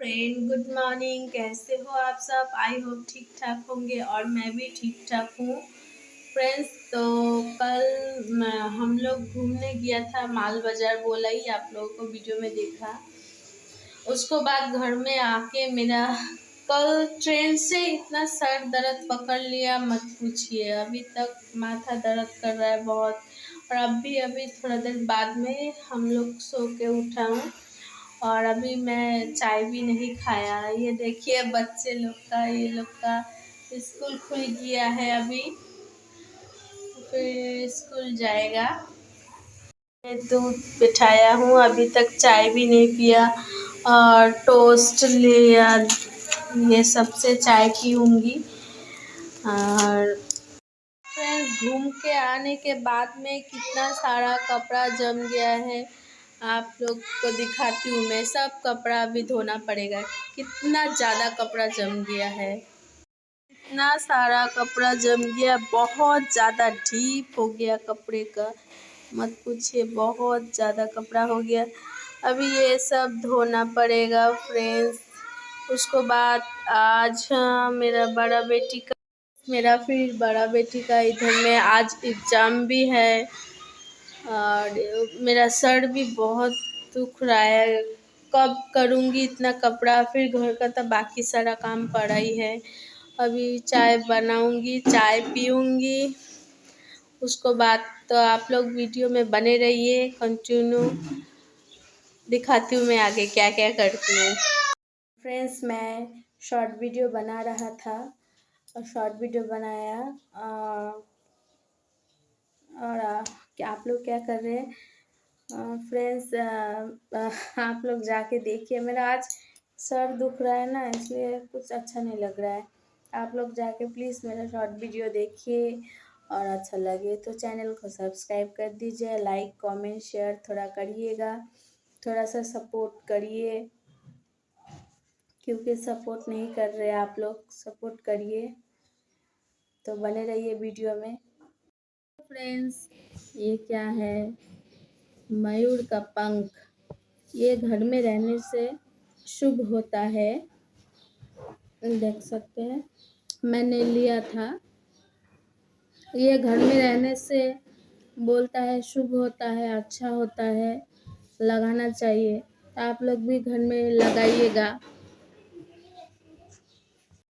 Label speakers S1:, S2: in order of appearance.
S1: Friend good morning कैसे हो आप सब? आई होप ठीक ठाक होंगे और मैं भी ठीक ठाक हूँ। फ्रेंड्स तो कल हम लोग घूमने गया था माल बाज़ार बोला ही आप लोगों को वीडियो में देखा। उसको बाद घर में आके मेरा कल ट्रेन से इतना सर दर्द पकड़ लिया, मत पूछिए। अभी तक माथा दर्द कर रहा है बहुत। और अभी अभी थोड़ा देर बाद में हम लोग सो के उठा हूँ। और अभी मैं चाय भी नहीं खाया। ये देखिए बच्चे लोग का, ये लोग का स्कूल खुल गया है अभी। फिर स्कूल जाएगा। मैं दूध बिठाया हूँ, अभी तक चाय भी नहीं पिया और टोस्ट लिया ये सबसे चाय पीऊँगी। और फ्रेंड्स, घूम के आने के बाद में कितना सारा कपड़ा जम गया है। आप लोग को दिखाती हूँ मैं सब कपड़ा अभी धोना पड़ेगा। कितना ज़्यादा कपड़ा जम गया है। इतना सारा कपड़ा जम गया बहुत ज़्यादा डीप हो गया कपड़े का। मत पूछिए बहुत ज़्यादा कपड़ा हो गया। अभी ये सब धोना पड़ेगा फ्रेंड्स उसको बाद आज हाँ, मेरा बड़ा बेटी का मेरा फिर बड़ा बेटी का इधर में आज एग्ज़ाम भी है। और मेरा सर भी बहुत दुख रहा है। कब करूँगी इतना कपड़ा? फिर घर का तो बाकी सारा काम पड़ा ही है। अभी चाय बनाऊँगी, चाय पीऊँगी। उसको बाद तो आप लोग वीडियो में बने रहिए, कंटिन्यू दिखाती हूँ मैं आगे क्या क्या करती हूँ। फ्रेंड्स, मैं शॉर्ट वीडियो बना रहा था और शॉर्ट वीडियो बनाया और क्या आप लोग क्या कर रहे हैं? फ्रेंड्स आप लोग जाके देखिए। मेरा आज सर दुख रहा है ना, इसलिए कुछ अच्छा नहीं लग रहा है। आप लोग जाके प्लीज़ मेरा शॉर्ट वीडियो देखिए और अच्छा लगे तो चैनल को सब्सक्राइब कर दीजिए लाइक कमेंट शेयर थोड़ा करिएगा, थोड़ा सा सपोर्ट करिए। क्योंकि सपोर्ट नहीं कर रहे आप लोग सपोर्ट करिए। तो बने रहिए वीडियो में। फ्रेंड्स ये क्या है? मयूर का पंख। ये घर में रहने से शुभ होता है। देख सकते हैं। मैंने लिया था। ये घर में रहने से बोलता है, शुभ होता है अच्छा होता है, लगाना चाहिए। आप लोग भी घर में लगाइएगा।